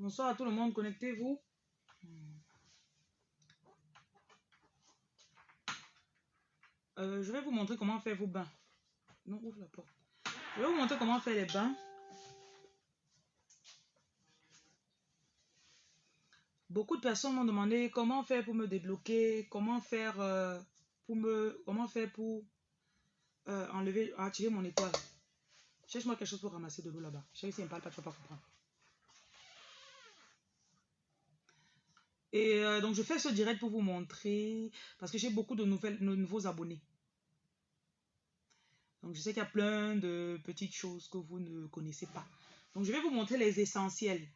Bonsoir à tout le monde, connectez-vous. Euh, je vais vous montrer comment faire vos bains. Non, ouvre la porte. Je vais vous montrer comment faire les bains. Beaucoup de personnes m'ont demandé comment faire pour me débloquer, comment faire euh, pour me, comment faire pour euh, enlever, attirer mon étoile. Cherche-moi quelque chose pour ramasser de l'eau là-bas. Chérie, si elle ne parle pas, tu vas pas comprendre. Et euh, donc, je fais ce direct pour vous montrer, parce que j'ai beaucoup de, nouvelles, nouveaux abonnés. Donc, je sais qu'il y a plein de petites choses que vous ne connaissez pas. Donc, je vais vous montrer les essentiels.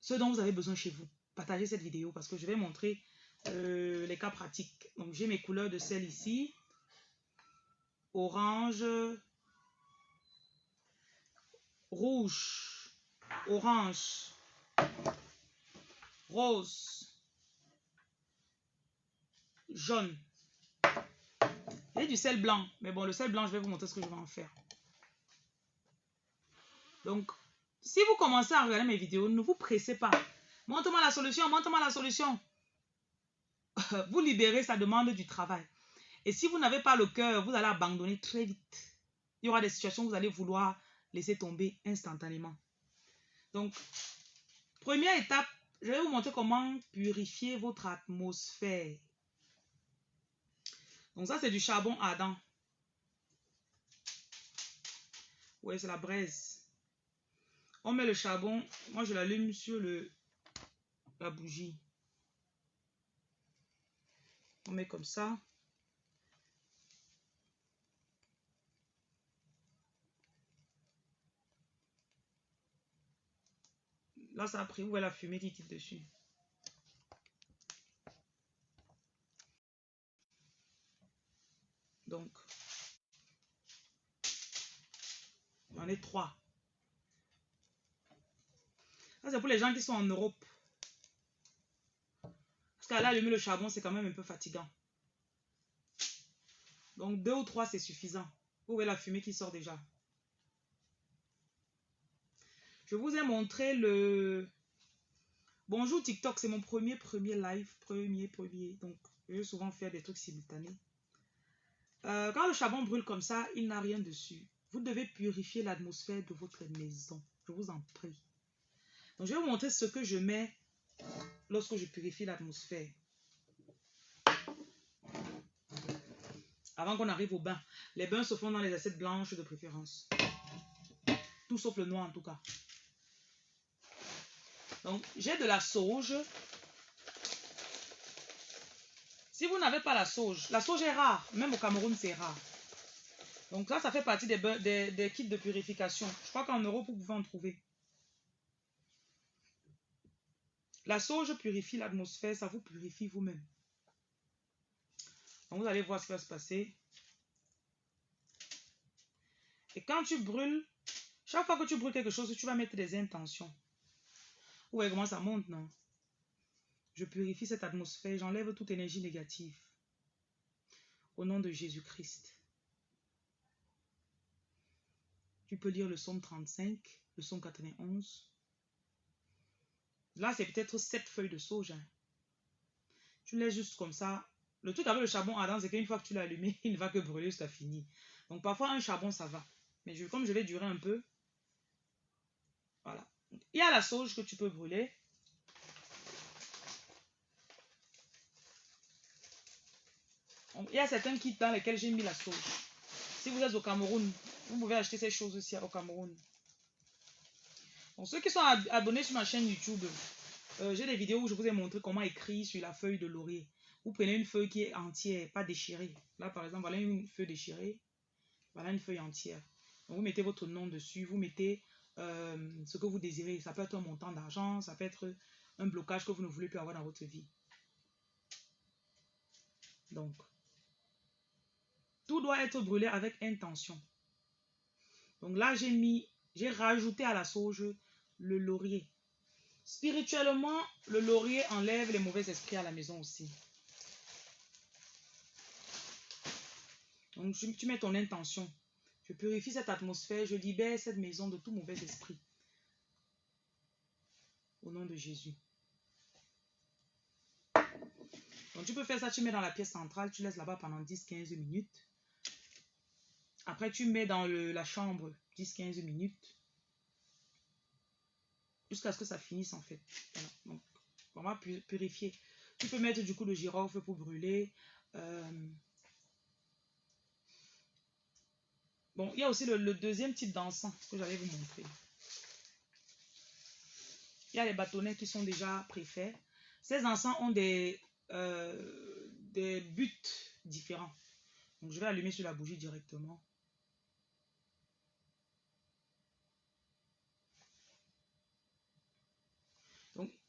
Ce dont vous avez besoin chez vous. Partagez cette vidéo parce que je vais montrer euh, les cas pratiques. Donc, j'ai mes couleurs de sel ici. Orange. Rouge. Orange. Rose. Jaune. Et du sel blanc. Mais bon, le sel blanc, je vais vous montrer ce que je vais en faire. Donc, si vous commencez à regarder mes vidéos, ne vous pressez pas. Montre-moi la solution, montre-moi la solution. Vous libérez, ça demande du travail. Et si vous n'avez pas le cœur, vous allez abandonner très vite. Il y aura des situations où vous allez vouloir laisser tomber instantanément. Donc, première étape, je vais vous montrer comment purifier votre atmosphère. Donc ça, c'est du charbon ardent. Oui, c'est la braise. On met le charbon. Moi, je l'allume sur le, la bougie. On met comme ça. Là, ça a pris. Où est la fumée quitte dessus? Donc, on est trois. Ça, c'est pour les gens qui sont en Europe. Parce qu'à allumer le charbon, c'est quand même un peu fatigant. Donc, deux ou trois, c'est suffisant. Vous voyez la fumée qui sort déjà? Je vous ai montré le... Bonjour TikTok, c'est mon premier, premier live. Premier, premier. Donc, je vais souvent faire des trucs simultanés. Euh, quand le charbon brûle comme ça, il n'a rien dessus. Vous devez purifier l'atmosphère de votre maison. Je vous en prie. Donc, je vais vous montrer ce que je mets lorsque je purifie l'atmosphère. Avant qu'on arrive au bain. Les bains se font dans les assiettes blanches de préférence. Tout sauf le noir en tout cas. Donc, j'ai de la sauge. Si vous n'avez pas la sauge, la sauge est rare. Même au Cameroun, c'est rare. Donc là, ça fait partie des, des, kits de purification. Je crois qu'en Europe, vous pouvez en trouver. La sauge purifie l'atmosphère, ça vous purifie vous-même. Donc vous allez voir ce qui va se passer. Et quand tu brûles, chaque fois que tu brûles quelque chose, tu vas mettre des intentions. Vous voyez comment ça monte, non? Je purifie cette atmosphère, j'enlève toute énergie négative. Au nom de Jésus-Christ. Tu peux lire le psaume 35, le psaume 91. Là, c'est peut-être sept feuilles de sauge. Hein. Tu laisses juste comme ça. Le truc avec le charbon ardent, c'est qu'une fois que tu l'as allumé, il ne va que brûler ça fini. Donc parfois, un charbon, ça va. Mais comme je vais durer un peu, voilà. Il y a la sauge que tu peux brûler. Il y a certains kits dans lesquels j'ai mis la sauge. Si vous êtes au Cameroun, vous pouvez acheter ces choses aussi au Cameroun. Ceux qui sont abonnés sur ma chaîne YouTube, euh, j'ai des vidéos où je vous ai montré comment écrire sur la feuille de laurier. Vous prenez une feuille qui est entière, pas déchirée. Là, par exemple, voilà une feuille déchirée. Voilà une feuille entière. Vous mettez votre nom dessus. Vous mettez euh, ce que vous désirez. Ça peut être un montant d'argent. Ça peut être un blocage que vous ne voulez plus avoir dans votre vie. Donc, tout doit être brûlé avec intention. Donc là, j'ai mis, j'ai rajouté à la sauge le laurier. Spirituellement, le laurier enlève les mauvais esprits à la maison aussi. Donc, tu mets ton intention. Je purifie cette atmosphère, je libère cette maison de tout mauvais esprit. Au nom de Jésus. Donc tu peux faire ça, tu mets dans la pièce centrale, tu laisses là-bas pendant 10-15 minutes. Après, tu mets dans la chambre 10-15 minutes. Jusqu'à ce que ça finisse en fait. Donc, on va purifier. Tu peux mettre du coup le girofle pour brûler. Euh, il y a aussi le, deuxième type d'encens que j'allais vous montrer. Il y a les bâtonnets qui sont déjà préfaits. Ces encens ont des, euh, buts différents. Je vais allumer sur la bougie directement.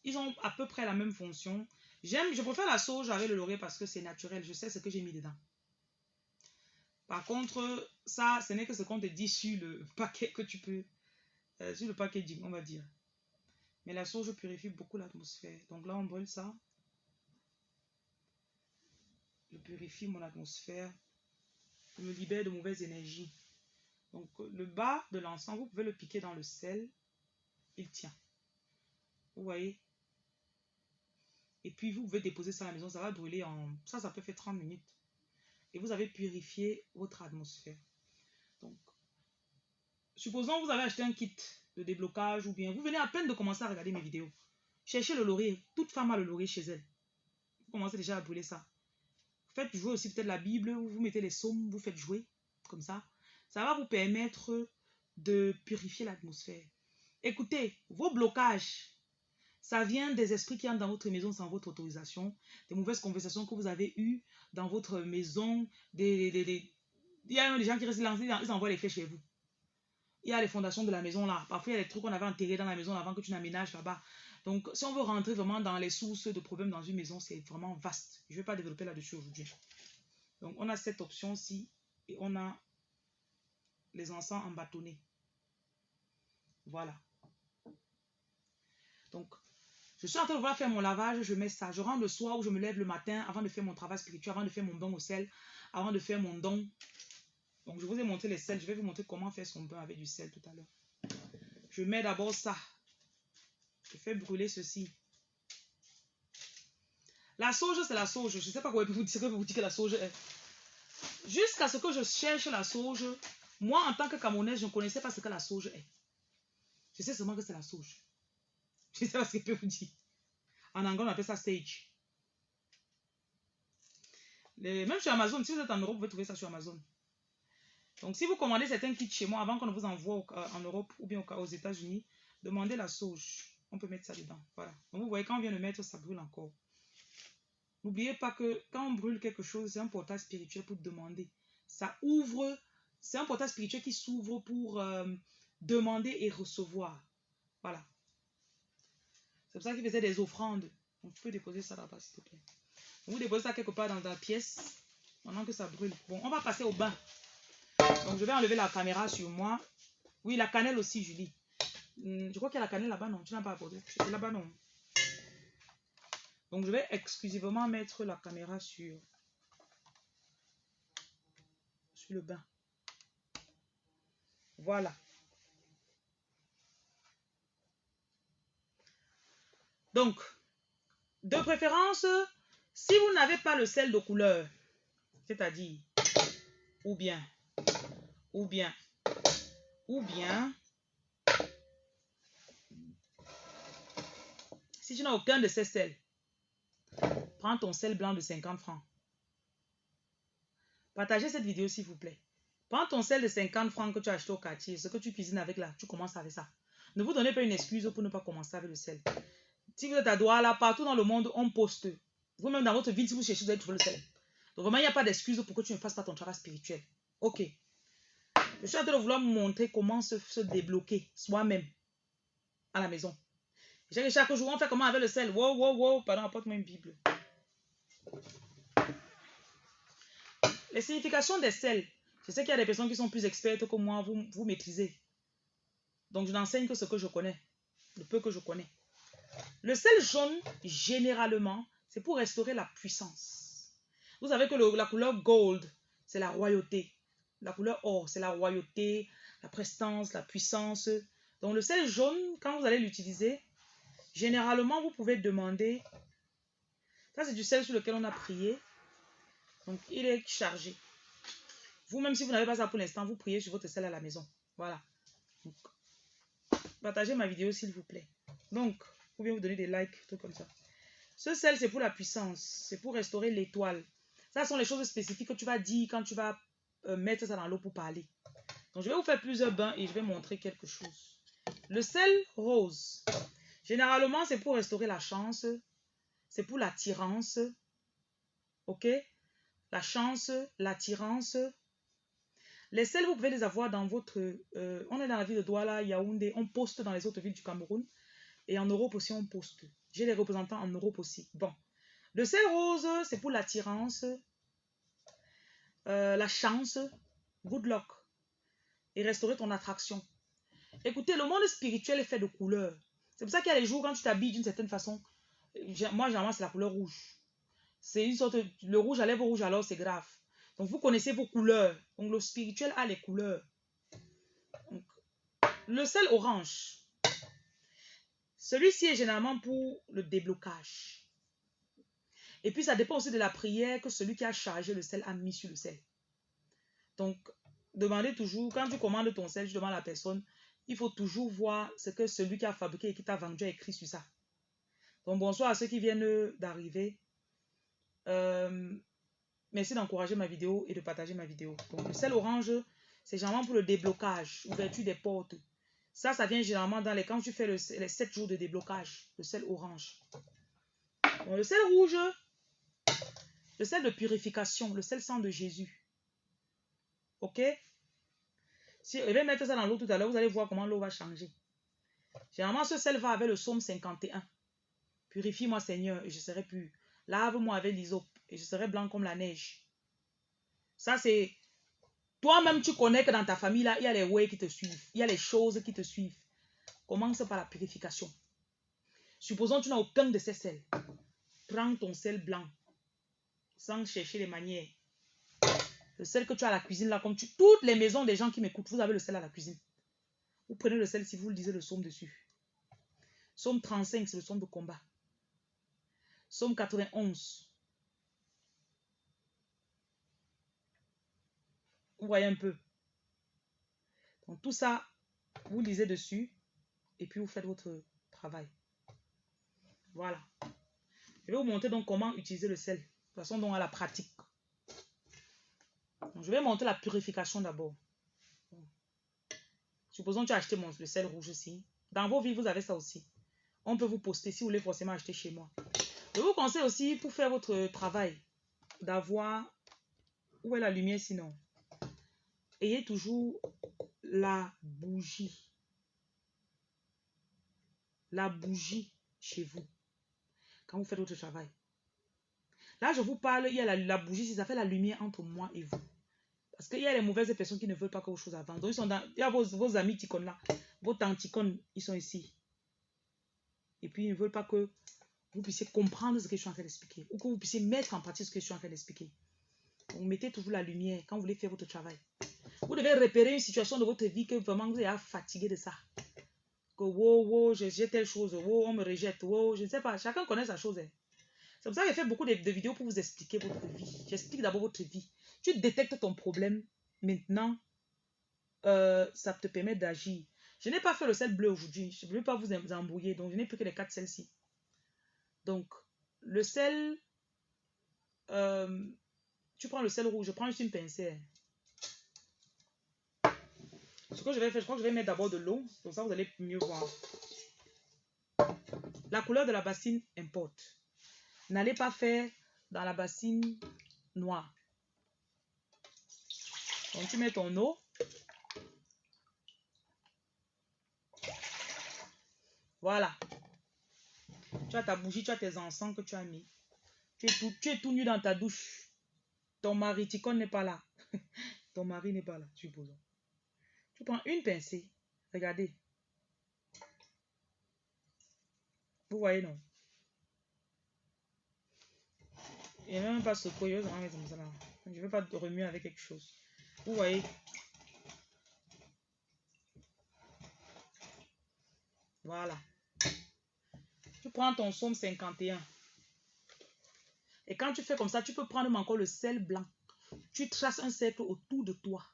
Ils ont à peu près la même fonction. Je préfère la sauge avec le laurier parce que c'est naturel. Je sais ce que j'ai mis dedans. Par contre, ça, ce n'est que ce qu'on te dit sur le paquet que tu peux, euh, sur le packaging, on va dire. Mais la sauge purifie beaucoup l'atmosphère. Donc là, on brûle ça. Je purifie mon atmosphère. Je me libère de mauvaises énergies. Donc le bas de l'encens, vous pouvez le piquer dans le sel. Il tient. Vous voyez? Et puis, vous pouvez déposer ça à la maison. Ça va brûler en... Ça, ça peut faire 30 minutes. Et vous avez purifié votre atmosphère. Donc, supposons que vous avez acheté un kit de déblocage ou bien vous venez à peine de commencer à regarder mes vidéos. Cherchez le laurier. Toute femme a le laurier chez elle. Vous commencez déjà à brûler ça. Faites jouer aussi peut-être la Bible. Vous mettez les psaumes, vous faites jouer. Comme ça. Ça va vous permettre de purifier l'atmosphère. Écoutez, vos blocages ça vient des esprits qui entrent dans votre maison sans votre autorisation, des mauvaises conversations que vous avez eues dans votre maison, des, il y a des gens qui restent lancés, ils envoient les flèches chez vous. Il y a les fondations de la maison là. Parfois, il y a des trucs qu'on avait enterrés dans la maison avant que tu n'aménages là-bas. Donc, si on veut rentrer vraiment dans les sources de problèmes dans une maison, c'est vraiment vaste. Je ne vais pas développer là-dessus aujourd'hui. Donc, on a cette option-ci et on a les encens en bâtonnet. Voilà. Donc, je suis en train de faire mon lavage, je mets ça. Je rentre le soir ou je me lève le matin avant de faire mon travail spirituel, avant de faire mon don au sel, avant de faire mon don. Donc, je vous ai montré les sels. Je vais vous montrer comment faire son bain avec du sel tout à l'heure. Je mets d'abord ça. Je fais brûler ceci. La sauge, c'est la sauge. Je ne sais pas quoi vous, dire, vous dire que la sauge est. Jusqu'à ce que je cherche la sauge, moi, en tant que Camerounaise, je ne connaissais pas ce que la sauge est. Je sais seulement que c'est la sauge. Je sais pas ce que je peux vous dire. En anglais, on appelle ça stage. même sur Amazon, si vous êtes en Europe, vous pouvez trouver ça sur Amazon. Donc, si vous commandez certains kits chez moi, avant qu'on ne vous envoie euh, en Europe ou bien aux États-Unis, demandez la sauge. On peut mettre ça dedans. Voilà. Donc, vous voyez, quand on vient de mettre, ça brûle encore. N'oubliez pas que quand on brûle quelque chose, c'est un portail spirituel pour demander. Ça ouvre, c'est un portail spirituel qui s'ouvre pour euh, demander et recevoir. Voilà. C'est pour ça qu'il faisait des offrandes. Donc, tu peux déposer ça là-bas, s'il te plaît. vous déposez ça quelque part dans la pièce, pendant que ça brûle. Bon, on va passer au bain. Donc, je vais enlever la caméra sur moi. Oui, la cannelle aussi, Julie. Hmm, je crois qu'il y a la cannelle là-bas, non? Tu n'as pas apporté C'est là-bas, non? Donc, je vais exclusivement mettre la caméra sur, sur le bain. Voilà. Donc, de préférence, si vous n'avez pas le sel de couleur, c'est-à-dire, ou bien, ou bien, ou bien, si tu n'as aucun de ces sels, prends ton sel blanc de 50 francs. Partagez cette vidéo s'il vous plaît. Prends ton sel de 50 francs que tu as acheté au quartier, ce que tu cuisines avec là, tu commences avec ça. Ne vous donnez pas une excuse pour ne pas commencer avec le sel. Si vous êtes à Douala, partout dans le monde, on poste. Vous-même dans votre vie, si vous cherchez, vous allez trouver le sel. Donc vraiment, il n'y a pas d'excuse pour que tu ne fasses pas ton travail spirituel. Ok. Je suis en train de vouloir montrer comment se, débloquer soi-même à la maison. Chaque jour, on fait comment avec le sel. Wow, wow, wow. Pardon, apporte-moi une Bible. Les significations des sels. Je sais qu'il y a des personnes qui sont plus expertes que moi, vous, vous maîtrisez. Donc, je n'enseigne que ce que je connais, le peu que je connais. Le sel jaune, généralement, c'est pour restaurer la puissance. Vous savez que la couleur gold, c'est la royauté. La couleur or, c'est la royauté, la prestance, la puissance. Donc le sel jaune, quand vous allez l'utiliser, Généralement, vous pouvez demander. Ça, c'est du sel sur lequel on a prié. Donc, il est chargé. Vous, même si vous n'avez pas ça pour l'instant, vous priez sur votre sel à la maison. Voilà. partagez ma vidéo, s'il vous plaît. Donc, vous donner des likes, tout comme ça. Ce sel, c'est pour la puissance. C'est pour restaurer l'étoile. Ça sont les choses spécifiques que tu vas dire quand tu vas euh, mettre ça dans l'eau pour parler. Donc, je vais vous faire plusieurs bains et je vais montrer quelque chose. Le sel rose. Généralement, c'est pour restaurer la chance. C'est pour l'attirance. OK? La chance, l'attirance. Les sels, vous pouvez les avoir dans votre... Euh, on est dans la ville de Douala, Yaoundé. On poste dans les autres villes du Cameroun. Et en Europe aussi, on poste. J'ai les représentants en Europe aussi. Bon. Le sel rose, c'est pour l'attirance, euh, la chance, good luck. Et restaurer ton attraction. Écoutez, le monde spirituel est fait de couleurs. C'est pour ça qu'il y a des jours quand tu t'habilles d'une certaine façon. Moi, généralement, c'est la couleur rouge. C'est une sorte. Le rouge à lèvres rouge, alors c'est grave. Donc, vous connaissez vos couleurs. Donc, le spirituel a les couleurs. le sel orange. Celui-ci est généralement pour le déblocage. Et puis, ça dépend aussi de la prière que celui qui a chargé le sel a mis sur le sel. Donc, demandez toujours, quand tu commandes ton sel, je demande à la personne, il faut toujours voir ce que celui qui a fabriqué et qui t'a vendu a écrit sur ça. Donc, bonsoir à ceux qui viennent d'arriver. Euh, merci d'encourager ma vidéo et de partager ma vidéo. Donc, le sel orange, c'est généralement pour le déblocage, ouverture des portes. Ça, ça vient généralement dans les... Quand tu fais le, les 7 jours de déblocage, le sel orange. le sel rouge, le sel de purification, le sel sang de Jésus. OK? Si, je vais mettre ça dans l'eau tout à l'heure, vous allez voir comment l'eau va changer. Généralement, ce sel va avec le psaume 51. Purifie-moi, Seigneur, et je serai pur. Lave-moi avec l'hysope, et je serai blanc comme la neige. Ça, c'est... Toi-même, tu connais que dans ta famille, là, il y a les ways qui te suivent. Il y a les choses qui te suivent. Commence par la purification. Supposons que tu n'as aucun de ces sels. Prends ton sel blanc, sans chercher les manières. Le sel que tu as à la cuisine, là, comme tu... Toutes les maisons des gens qui m'écoutent, vous avez le sel à la cuisine. Vous prenez le sel si vous lisez le psaume dessus. Psaume 35, c'est le psaume de combat. Psaume 91. Voyez un peu. Donc tout ça, vous lisez dessus et puis vous faites votre travail. Voilà. Je vais vous montrer donc comment utiliser le sel. De façon, donc à la pratique je vais monter la purification d'abord. Supposons que tu as acheté mon, sel rouge aussi. Dans vos vies, vous avez ça aussi. On peut vous poster si vous voulez forcément acheter chez moi. Je vous conseille aussi pour faire votre travail d'avoir... Où est la lumière sinon? Ayez toujours la bougie. La bougie chez vous. Quand vous faites votre travail. Là, je vous parle, il y a la, la bougie, ça fait la lumière entre moi et vous. Parce qu'il y a les mauvaises personnes qui ne veulent pas que vos choses avancent. Donc, ils sont dans, il y a vos, amis ticônes là, vos tanticônes, ils sont ici. Et puis, ils ne veulent pas que vous puissiez comprendre ce que je suis en train d'expliquer. Ou que vous puissiez mettre en pratique ce que je suis en train d'expliquer. Donc, mettez toujours la lumière quand vous voulez faire votre travail. Vous devez repérer une situation de votre vie que vraiment vous êtes fatigué de ça. Que wow, wow, j'ai telle chose, wow, on me rejette, wow, je ne sais pas. Chacun connaît sa chose. Hein. C'est pour ça que j'ai fait beaucoup de, de vidéos pour vous expliquer votre vie. J'explique d'abord votre vie tu détectes ton problème, maintenant, euh, ça te permet d'agir. Je n'ai pas fait le sel bleu aujourd'hui. Je ne veux pas vous embrouiller. Donc, je n'ai plus que les quatre sels-ci. Donc, le sel... Euh, tu prends le sel rouge. Je prends juste une pincée. Ce que je vais faire, je crois que je vais mettre d'abord de l'eau. Comme ça, vous allez mieux voir. La couleur de la bassine importe. N'allez pas faire dans la bassine noire. Donc, tu mets ton eau. Voilà. Tu as ta bougie, tu as tes encens que tu as mis. Tu es tout, tu es tout nu dans ta douche. Ton mari, Ticon n'est pas là. Ton mari n'est pas là, supposons. Tu prends une pincée. Regardez. Vous voyez, non? Il n'y a même pas ce Je ne vais pas remuer avec quelque chose. Vous voyez? Voilà. prends ton somme 51. Et quand tu fais comme ça, tu peux prendre encore le sel blanc. Tu traces un cercle autour de toi.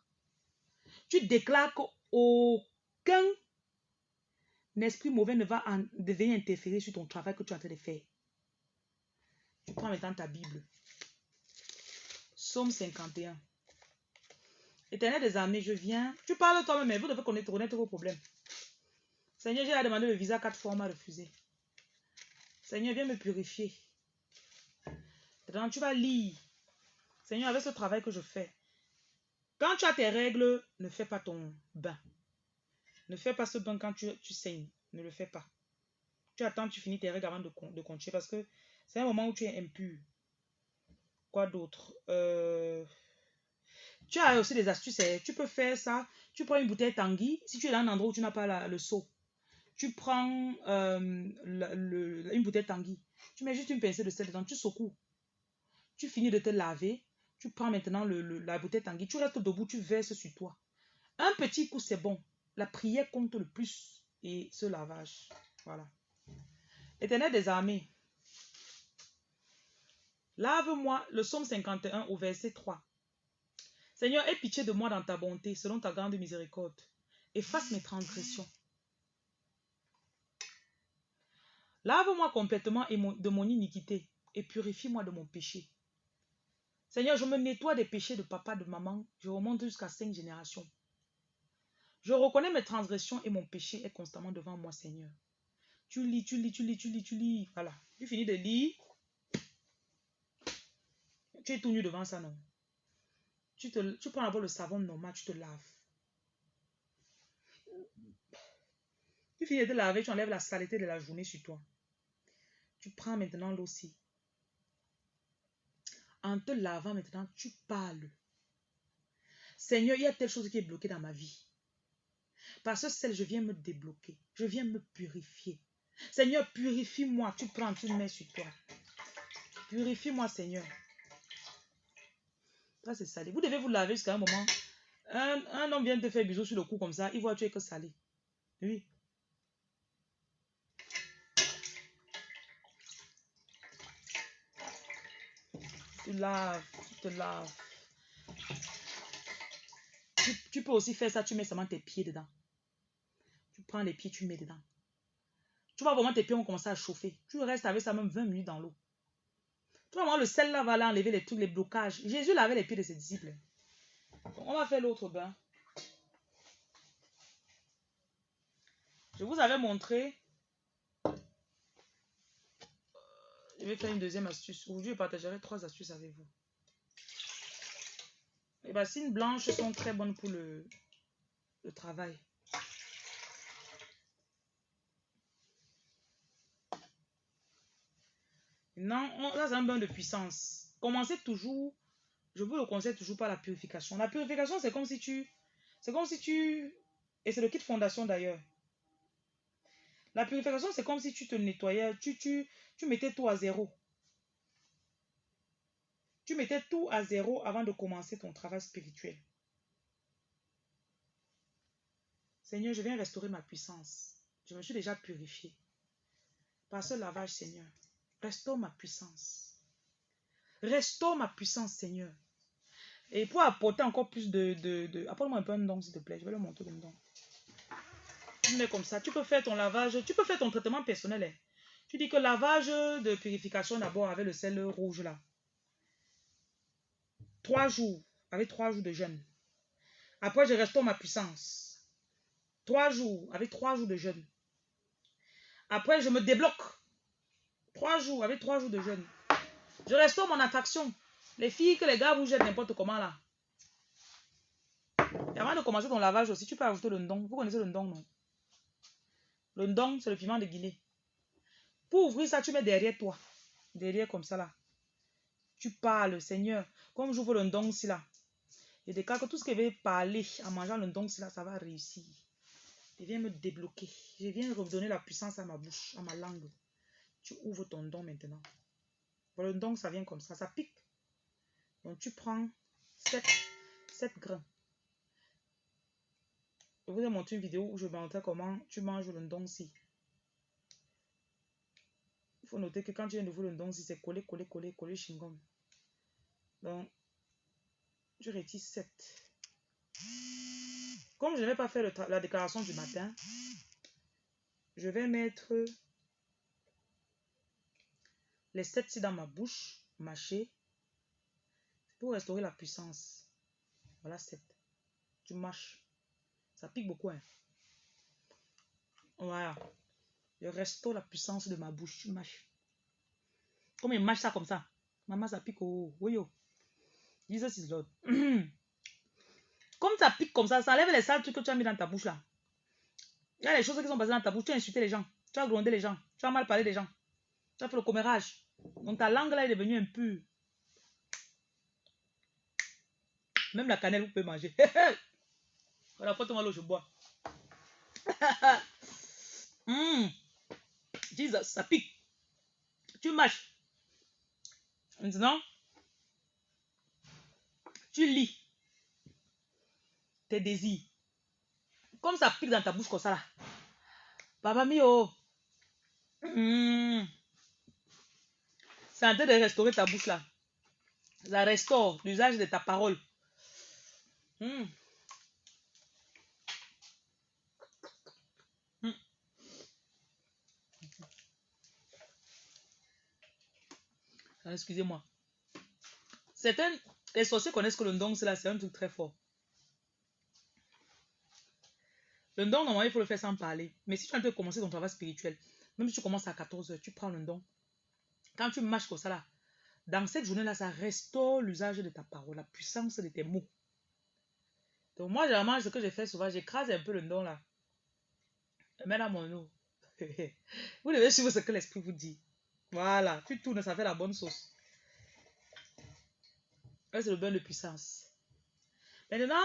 Tu déclares qu'aucun esprit mauvais ne va en, devenir interférer sur ton travail que tu es en train de faire. Tu prends maintenant ta Bible. Somme 51. Éternel des armées, je viens. Tu parles toi-même, mais vous devez connaître, connaître vos problèmes. Seigneur, j'ai demandé le visa quatre fois, on m'a refusé. Seigneur, viens me purifier. Tu vas lire. Seigneur, avec ce travail que je fais, quand tu as tes règles, ne fais pas ton bain. Ne fais pas ce bain quand tu, saignes. Ne le fais pas. Tu attends, tu finis tes règles avant de, de continuer parce que c'est un moment où tu es impur. Quoi d'autre? Euh, Tu as aussi des astuces. Hein. Tu peux faire ça. Tu prends une bouteille Tanguy. Si tu es dans un endroit où tu n'as pas le seau, tu prends euh, une bouteille Tanguy. Tu mets juste une pincée de sel dedans. Tu secoues. Tu finis de te laver. Tu prends maintenant la bouteille Tanguy. Tu restes debout. Tu verses sur toi. Un petit coup, c'est bon. La prière compte le plus. Et ce lavage. Voilà. Éternel des armées. Lave-moi, le psaume 51 au verset 3. Seigneur, aie pitié de moi dans ta bonté, selon ta grande miséricorde. Efface mes transgressions. Lave-moi complètement de mon iniquité et purifie-moi de mon péché. Seigneur, je me nettoie des péchés de papa, de maman. Je remonte jusqu'à cinq générations. Je reconnais mes transgressions et mon péché est constamment devant moi, Seigneur. Tu lis, tu lis, tu lis, tu lis, tu lis. Voilà. Tu finis de lire. Tu es tout nu devant ça, non? Tu, te, tu prends d'abord le savon normal, tu te laves. Tu finis de te laver, tu enlèves la saleté de la journée sur toi. Tu prends maintenant l'eau aussi. En te lavant maintenant, tu parles. Seigneur, il y a telle chose qui est bloquée dans ma vie. Parce que celle, je viens me débloquer. Je viens me purifier. Seigneur, purifie-moi. Tu prends, tu mets sur toi. Purifie-moi, Seigneur c'est salé. Vous devez vous laver jusqu'à un moment. Un, homme vient te faire bisou sur le cou comme ça, il voit que tu es que salé. Oui. Laves, tu te laves. Tu, peux aussi faire ça, tu mets seulement tes pieds dedans. Tu prends les pieds, tu mets dedans. Tu vois vraiment tes pieds vont commencer à chauffer. Tu restes avec ça même 20 minutes dans l'eau. Vraiment, le sel là va enlever les trucs, les blocages. Jésus lavait les pieds de ses disciples. on va faire l'autre bain. Je vous avais montré. Je vais faire une deuxième astuce. Aujourd'hui, je partagerai trois astuces avec vous. Les bassines blanches sont très bonnes pour le, travail. Non, là, c'est un bain de puissance. Commencez toujours, je vous le conseille toujours par la purification. La purification, c'est comme si tu, c'est comme si tu, et c'est le kit fondation d'ailleurs. La purification, c'est comme si tu te nettoyais, tu, tu, tu mettais tout à zéro. Tu mettais tout à zéro avant de commencer ton travail spirituel. Seigneur, je viens restaurer ma puissance. Je me suis déjà purifié. Par ce lavage, Seigneur. Restaure ma puissance. Restaure ma puissance, Seigneur. Et pour apporter encore plus de... de, Apporte-moi un peu un don, s'il te plaît. Je vais le montrer comme don. Tu comme ça. Tu peux faire ton lavage. Tu peux faire ton traitement personnel. Hein. Tu dis que lavage de purification d'abord avec le sel rouge là. Trois jours. Avec trois jours de jeûne. Après, je restaure ma puissance. Trois jours. Avec trois jours de jeûne. Après, je me débloque. Trois jours, avec trois jours de jeûne. Je restaure mon attraction. Les filles que les gars vous jettent n'importe comment là. Et avant de commencer ton lavage aussi, tu peux ajouter le ndong. Vous connaissez le ndong, non? Le ndong, c'est le piment de Guinée. Pour ouvrir ça, tu mets derrière toi. Derrière comme ça là. Tu parles, Seigneur. Comme j'ouvre le ndong si là. Des cas que tout ce que je vais parler en mangeant le ndong si là, ça va réussir. Je viens me débloquer. Je viens redonner la puissance à ma bouche, à ma langue tu ouvres ton don maintenant. Le don, ça vient comme ça, ça pique. Donc, tu prends 7, 7 grains. Je vous ai montré une vidéo où je montrais comment tu manges le don si. Il faut noter que quand tu viens de vous le don, si c'est collé, collé, collé, collé, chingom. Donc, je retire 7. Comme je ne vais pas faire la déclaration du matin, je vais mettre les 7 ici dans ma bouche, mâcher, pour restaurer la puissance. Voilà 7. Tu mâches. Ça pique beaucoup. Hein? Voilà. Je restaure la puissance de ma bouche. Tu mâches. Comme il mâche ça comme ça. Maman, ça pique au. Oui, yo. Jesus is Lord. Comme ça pique comme ça, ça enlève les sales trucs que tu as mis dans ta bouche là. Il y a les choses qui sont passées dans ta bouche. Tu as insulté les gens. Tu as grondé les gens. Tu as mal parlé des gens. Tu as fait le commérage. Donc ta langue là est devenue impure. Même la cannelle, vous pouvez manger. l'eau, je bois. mmh. Jesus, ça pique. Tu mâches. Maintenant, tu lis tes désirs. Comme ça pique dans ta bouche comme ça là. Papa mio. Mmh. C'est en train de restaurer ta bouche là. Ça restaure l'usage de ta parole. Mmh. Excusez-moi. Certains, les sorciers connaissent que le don, c'est là, c'est un truc très fort. Le don, normalement, il faut le faire sans parler. Mais si tu as commencer ton travail spirituel, même si tu commences à 14 h tu prends le don. Quand tu marches comme ça là, dans cette journée-là, ça restaure l'usage de ta parole, la puissance de tes mots. Donc moi, généralement, ce que je fais souvent, j'écrase un peu le don là. Je mets dans mon eau. vous devez suivre ce que l'esprit vous dit. Voilà, tu tournes, ça fait la bonne sauce. C'est le bain de puissance. Maintenant,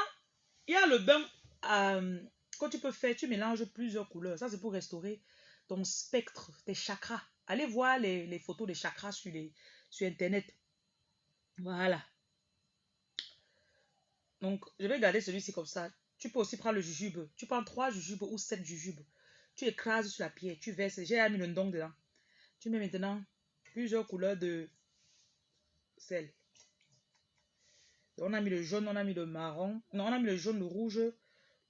il y a le bain euh, que tu peux faire. Tu mélanges plusieurs couleurs. Ça, c'est pour restaurer ton spectre, tes chakras. Allez voir les, photos des chakras sur, les, sur Internet. Voilà. Donc, je vais garder celui-ci comme ça. Tu peux aussi prendre le jujube. Tu prends trois jujubes ou sept jujubes. Tu écrases sur la pierre. Tu verses. J'ai mis le don dedans. Tu mets maintenant plusieurs couleurs de sel. On a mis le jaune, on a mis le marron. Non, on a mis le jaune, le rouge,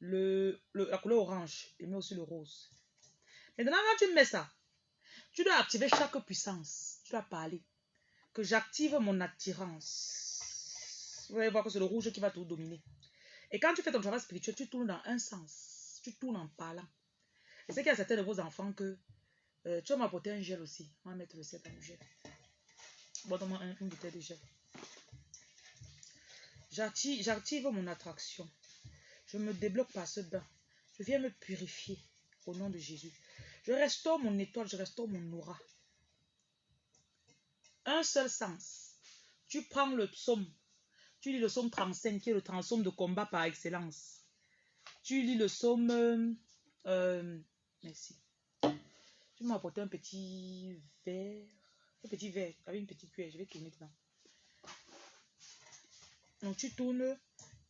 la couleur orange. Et met aussi le rose. Maintenant, quand tu mets ça, tu dois activer chaque puissance. Tu dois parler. Que j'active mon attirance. Vous allez voir que c'est le rouge qui va tout dominer. Et quand tu fais ton travail spirituel, tu tournes dans un sens. Tu tournes en parlant. Et c'est qu'il y a certains de vos enfants que euh, tu vas m'apporter un gel aussi. On va mettre le set dans le gel. Bon, donne-moi une bouteille de gel. J'active mon attraction. Je me débloque par ce bain. Je viens me purifier au nom de Jésus. Je restaure mon étoile, je restaure mon aura. Un seul sens. Tu prends le psaume. Tu lis le psaume 35, qui est le psaume de combat par excellence. Tu lis le psaume... Euh, merci. Tu m'as apporté un petit verre. Un petit verre avec une petite cuillère. Je vais tourner dedans. Donc tu tournes.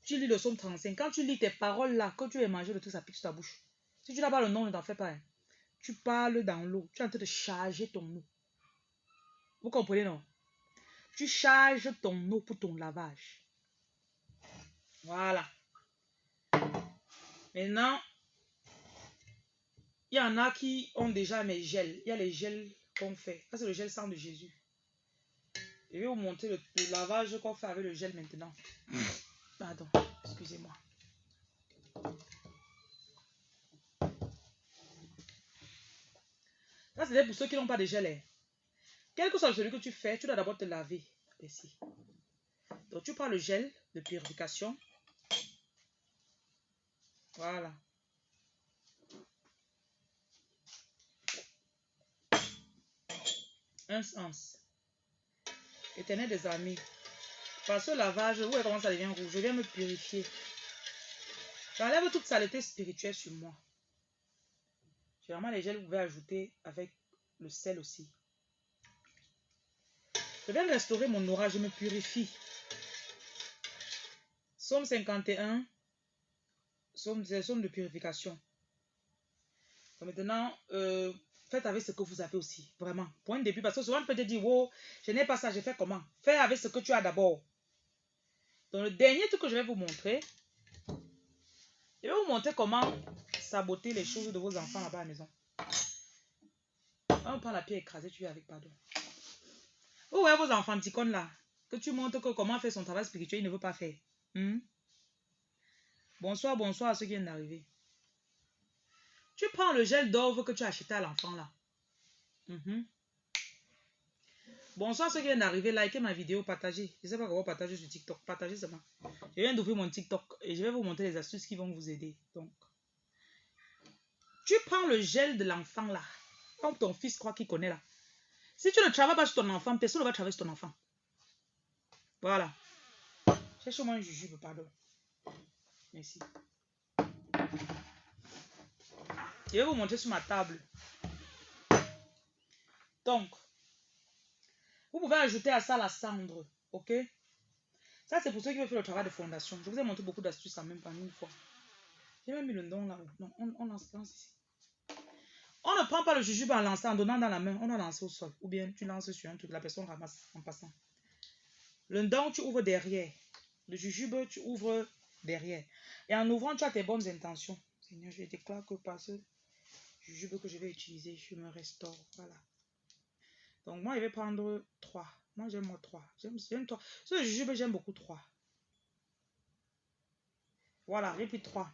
Tu lis le psaume 35. Quand tu lis tes paroles là, quand tu es mangé de tout ça pique sur ta bouche. Si tu n'as pas le nom, ne t'en fais pas. Hein. Tu parles dans l'eau. Tu es en train de charger ton eau. Vous comprenez, non? Tu charges ton eau pour ton lavage. Voilà. Maintenant, il y en a qui ont déjà mes gels. Il y a les gels qu'on fait. Ça, c'est le gel sang de Jésus. Je vais vous montrer le, lavage qu'on fait avec le gel maintenant. Pardon, excusez-moi. Ça, c'est pour ceux qui n'ont pas de gel. Quel que soit celui que tu fais, tu dois d'abord te laver. Donc, tu prends le gel de purification. Voilà. Un sens. Éternel des amis. Par ce lavage, vous voyez comment ça devient rouge? Je viens me purifier. J'enlève toute saleté spirituelle sur moi. Généralement, les gels, vous pouvez ajouter avec le sel aussi. Je viens restaurer mon aura, je me purifie. Somme 51, somme, somme de purification. maintenant, euh, faites avec ce que vous avez aussi. Vraiment. Point de début. Parce que souvent, on peut te dire, oh, je n'ai pas ça, je fais comment? Fais avec ce que tu as d'abord. Donc, le dernier truc que je vais vous montrer, je vais vous montrer comment saboter les choses de vos enfants là-bas à la maison. On prend la pierre écrasée, tu es avec pardon. Vous voyez vos enfants petits là, que tu montres que comment faire son travail spirituel, il ne veut pas faire. Hmm? Bonsoir, bonsoir à ceux qui viennent d'arriver. Tu prends le gel d'orve que tu as acheté à l'enfant là. Mhm. Bonsoir ceux qui viennent d'arriver, likez ma vidéo, partagez. Je ne sais pas comment partager sur TikTok. Partagez seulement. Je viens d'ouvrir mon TikTok et je vais vous montrer les astuces qui vont vous aider. Donc, tu prends le gel de l'enfant là, comme ton fils croit qu'il connaît là. Si tu ne travailles pas sur ton enfant, personne ne va travailler sur ton enfant. Voilà. Cherche-moi un jujube, pardon. Merci. Je vais vous montrer sur ma table. Donc, vous pouvez ajouter à ça la cendre, ok? Ça, c'est pour ceux qui veulent faire le travail de fondation. Je vous ai montré beaucoup d'astuces en même pas une fois. J'ai même mis le nom là. Non, on, lance, ici. On ne prend pas le jujube en lançant, en donnant dans la main. On a lancé au sol. Ou bien tu lances sur un truc, la personne ramasse en passant. Le don, tu ouvres derrière. Le jujube, tu ouvres derrière. Et en ouvrant, tu as tes bonnes intentions. Seigneur, je déclare que par ce jujube que je vais utiliser, je me restaure. Voilà. Donc, moi, je vais prendre 3. Moi, j'aime moi 3. J'aime 3. Ce jujube, j'aime beaucoup 3. Voilà, j'ai pris 3.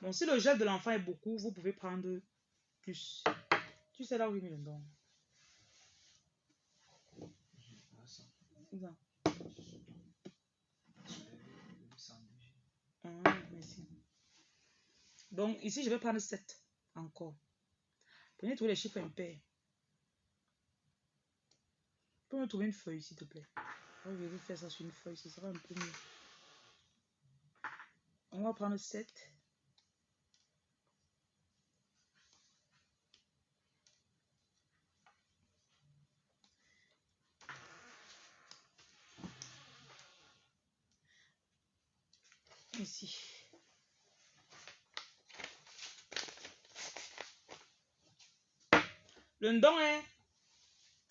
Bon, si le gel de l'enfant est beaucoup, vous pouvez prendre plus. Tu sais là où il met le don. Ah, merci. Donc, ici, je vais prendre 7 encore. Prenez tous les chiffres impairs. Peux me trouver une feuille, s'il te plaît. Je vais faire ça sur une feuille, ce sera un peu mieux. On va prendre 7. Ici. Le don est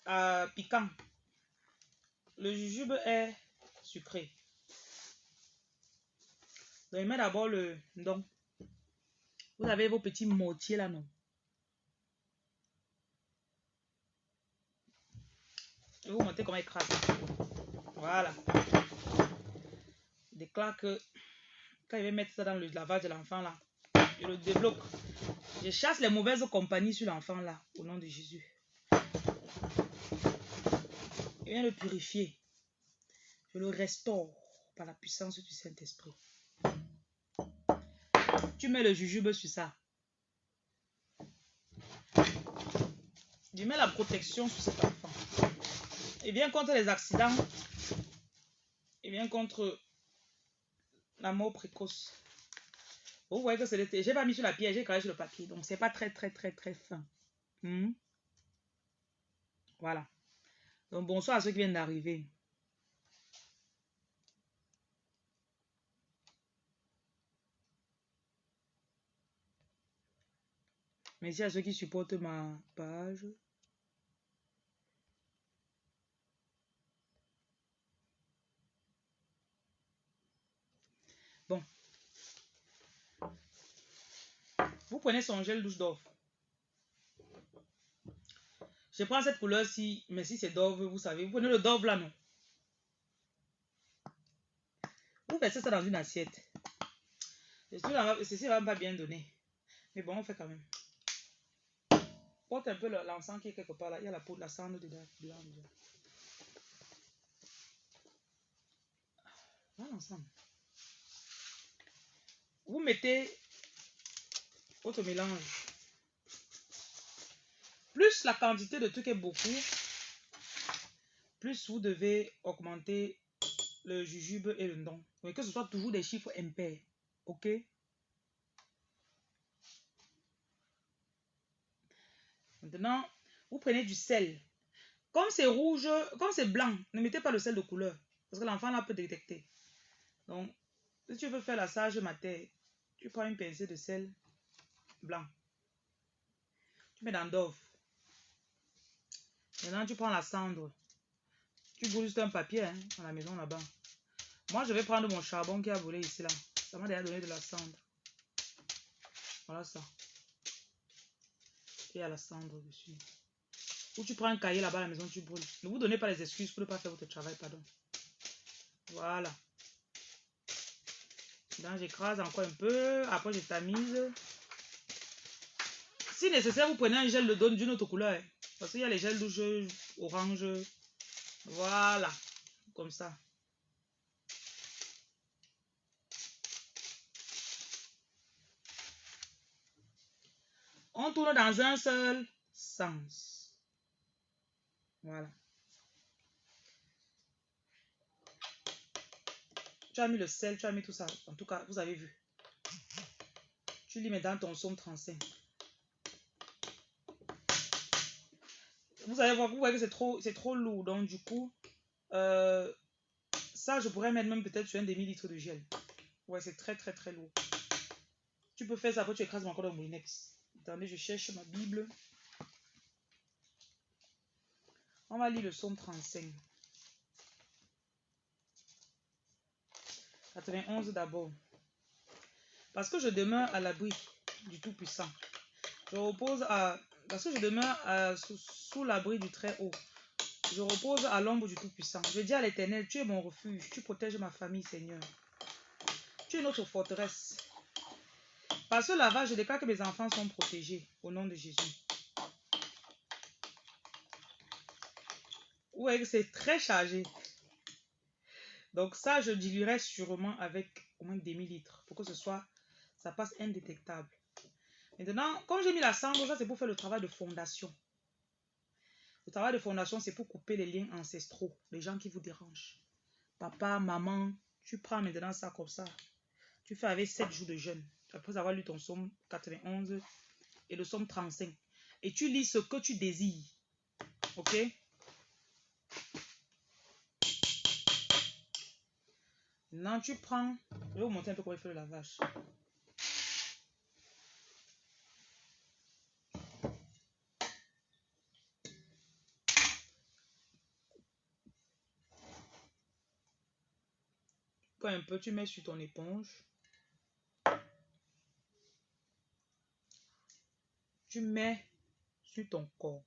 euh, piquant. Le jujube est sucré. Donc, met d'abord le don. Vous avez vos petits mortiers là, non? Je vais vous montrer comment écraser. Voilà. Je déclare que quand je vais mettre ça dans le lavage de l'enfant là, je le débloque. Je chasse les mauvaises compagnies sur l'enfant là, au nom de Jésus. Je viens le purifier. Je le restaure par la puissance du Saint-Esprit. Tu mets le jujube sur ça. Tu mets la protection sur cet enfant. Et bien contre les accidents. Et bien contre la mort précoce. Vous voyez que c'est le... J'ai pas mis sur la pierre, j'ai collé sur le papier. Donc, c'est pas très, très, très, très fin. Hmm? Voilà. Donc, bonsoir à ceux qui viennent d'arriver. Merci à ceux qui supportent ma page. Bon. Vous prenez son gel douche d'offre. Je prends cette couleur-ci, mais si c'est d'orve, vous savez, vous prenez le d'orve là, non? Vous versez ça dans une assiette. Ceci va pas bien donner. Mais bon, on fait quand même. Porte un peu l'encens qui est quelque part là. Il y a la peau de la cendre dedans. Voilà l'ensemble. Vous mettez votre mélange. Plus la quantité de trucs est beaucoup, plus vous devez augmenter le jujube et le don. que ce soit toujours des chiffres impairs. OK? Maintenant, vous prenez du sel. Comme c'est rouge, comme c'est blanc, ne mettez pas le sel de couleur. Parce que l'enfant là peut détecter. Donc, si tu veux faire la sage matière, tu prends une pincée de sel blanc. Tu mets dans Dove. Maintenant, tu prends la cendre. Tu brûles juste un papier hein, à la maison là-bas. Moi, je vais prendre mon charbon qui a volé ici là. Ça m'a déjà donné de la cendre. Voilà ça. Et à la cendre dessus. Ou tu prends un cahier là-bas à la maison, tu brûles. Ne vous donnez pas les excuses pour ne pas faire votre travail, pardon. Voilà. Là, j'écrase encore un peu. Après, je tamise. Si nécessaire, vous prenez un gel de donne d'une autre couleur. hein. Parce qu'il y a les gels douche orange. Voilà. Comme ça. On tourne dans un seul sens. Voilà. Tu as mis le sel, tu as mis tout ça. En tout cas, vous avez vu. Tu lis maintenant ton somme 35. Vous allez voir, vous voyez que c'est trop, trop lourd. Donc, du coup, euh, ça, je pourrais mettre même peut-être sur un demi-litre de gel. Ouais, c'est très, très, très lourd. Tu peux faire ça, après tu écrases encore dans Moulinex. Attendez, je cherche ma Bible. On va lire le psaume 35. 91 d'abord. Parce que je demeure à l'abri du Tout-Puissant. Je repose à... Parce que je demeure à- sous, l'abri du Très-Haut. Je repose à l'ombre du Tout-Puissant. Je dis à l'Éternel, tu es mon refuge, tu protèges ma famille, Seigneur. Tu es notre forteresse. Par ce lavage, je déclare que mes enfants sont protégés au nom de Jésus. Que c'est très chargé. Donc ça, je diluerai sûrement avec au moins des millilitres pour que ce soit, ça passe indétectable. Maintenant, comme j'ai mis la cendre, ça c'est pour faire le travail de fondation. Le travail de fondation, c'est pour couper les liens ancestraux, les gens qui vous dérangent. Papa, maman, tu prends maintenant ça comme ça. Tu fais avec 7 jours de jeûne, après avoir lu ton psaume 91 et le psaume 35. Et tu lis ce que tu désires. Ok? Maintenant, tu prends. Je vais vous montrer un peu comment il fait le lavage. Un peu, tu mets sur ton éponge. Tu mets sur ton corps.